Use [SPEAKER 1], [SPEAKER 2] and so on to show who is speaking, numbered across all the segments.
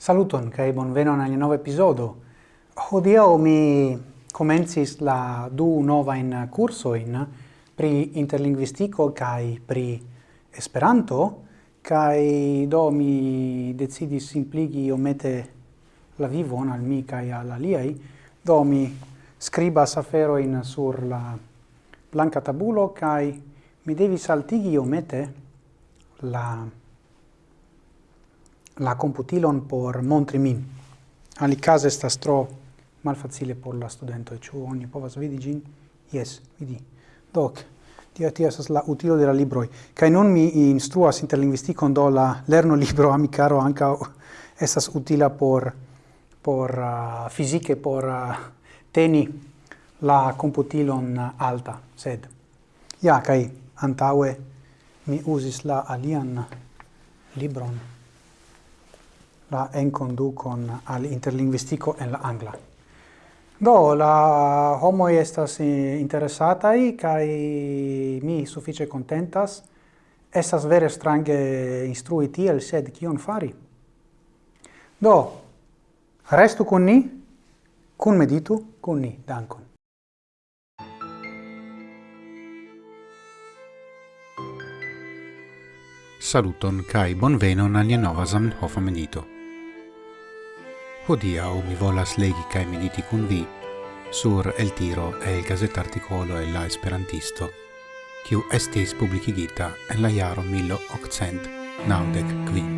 [SPEAKER 1] Saluton kai bonvenon al nova episodio. Hodio mi comencis la du nova in curso in pri interlingvistiko kai pri Esperanto kai do mi decidis simpligi omete la vivon al mi kaj al aliaj. Do mi scribas aferojn sur la blanka tabulo kai mi devis altigi omete la la computilon por montri min. sta estas tro malfacile por la studentoj. Ĉu ogni povas vidi gin. Yes, vidi. Doc, tio tio estas la utilo de la Kai non mi instruas interlingvistikon, do la lerno libro amicaro anca estas utila por por uh, fisiche por uh, teni la computilon alta, sed ja kai antaue mi usis la alian libron la enconducon al interlinguistico en la angla. Do, la homo estas interesatai, kai mi suffice contentas, estas vere strange instrui tiel, sed kion fari? Do, restu con ni, cun meditu, cun ni, dankon.
[SPEAKER 2] Saluton kai bonvenon al nova Zamenhof medito. Hodiau mi volas legi cae mediti cun vi sur El Tiro e il gazetarticolo e la Esperantisto, kiu estis publicigita en la jaro 1800 naudec quin.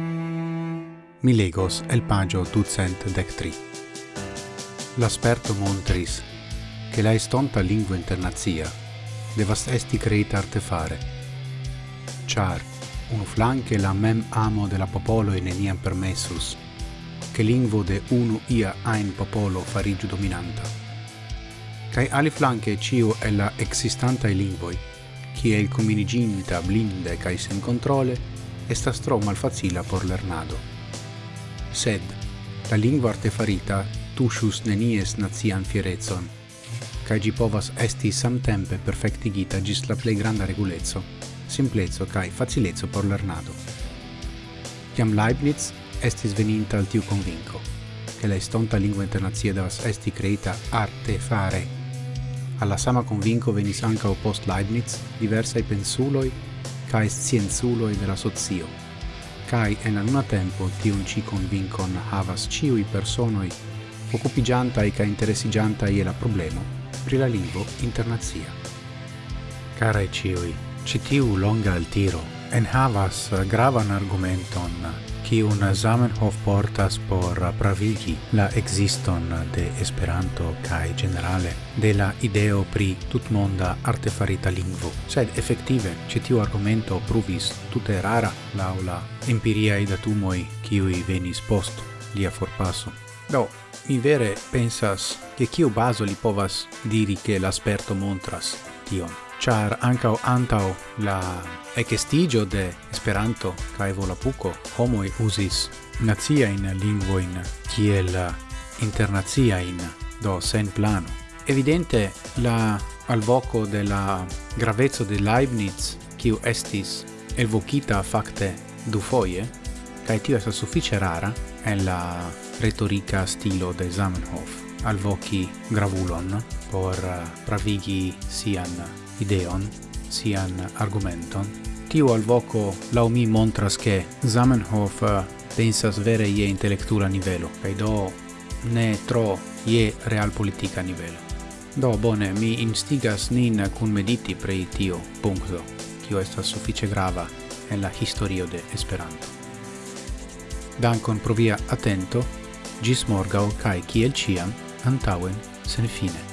[SPEAKER 2] Mi legos el pagio ducent dec tri. L'asperto montris che la estonta lingua internazia devas esti creita artefare, char unu flanque la mem amo de la popolo e neniam permessus, che lingvo de unu ia ein popolo farigiu dominanta. Cai ali flanque ciu e la existanta i lingvoi, chi è il cominiginta blinde cae sen controle, estas tro malfacila por lernado. Sed, la lingua artefarita tushus nenies nazian fierezon, cae gi povas esti samtempe perfectigita gis la plei granda regulezzo, simplezzo kai facilezzo por lernado. Chiam Leibniz estis veninta al tiu convinco, che la estonta lingua internazia devas esti creita arte fare. Alla sama convinco venis o post Leibniz diversai pensuloi cae scienzuloi della sozio. Kai cae en anuna tempo tiun ci convincon havas ciui personoi occupigiantai ca interessigiantai e la problemo pri la lingua internazia. Carae ciui, citiu longa al tiro en havas gravan argumenton kiun Zamenhof portas por pravigi la existon de Esperanto kaj generale de la ideo pri tutmonda artefarita lingvo. Sed effektive ĉi tiu argumento pruvis tute rara laŭ la empiriaj datumoj kiuj venis post lia forpaso. Do, mi vere pensas che kiu bazo li povas diri che l'asperto montras tion char ancau antao la ecestigio de Esperanto cae Volapuco homoi usis naziain lingvoin kiel internaziain, do sen plano. Evidente la alvoco de la gravezzo de Leibniz, kiu estis evocita facte du foie, cae tio estas suffice rara en la retorica stilo de Zamenhof alvoci gravulon por eh, pravigi sian ideon, sian argumenton. Tiu alvoco lau mi montras che Zamenhof eh, pensas vere ie intellectura nivelo, cae do ne tro ie realpolitika nivelo. Do bone, mi instigas nin cun mediti pre tio puncto, kio estas suffice grava en la historio de Esperanto. Dankon pro via atento, gis morgau cae kiel ciam, antauen sen fine.